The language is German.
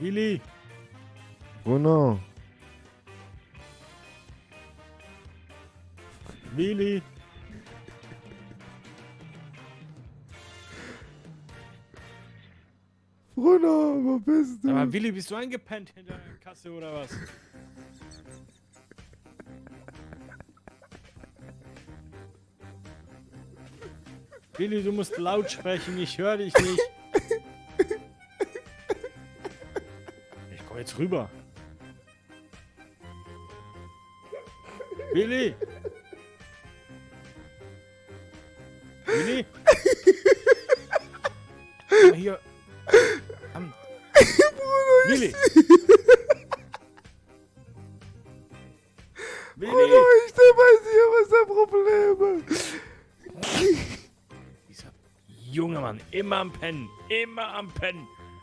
Willi, Bruno. Willi. Bruno, wo bist du? Aber Willi, bist du eingepennt hinter der Kasse oder was? Willi, du musst laut sprechen, ich höre dich nicht. Ich komm jetzt rüber. Willi! Willi! Komm hier. Am Willi! Bruno, Willi! ich steh bei dir, was ist dein Problem? Dieser junge Mann, immer am Pennen, immer am Pennen.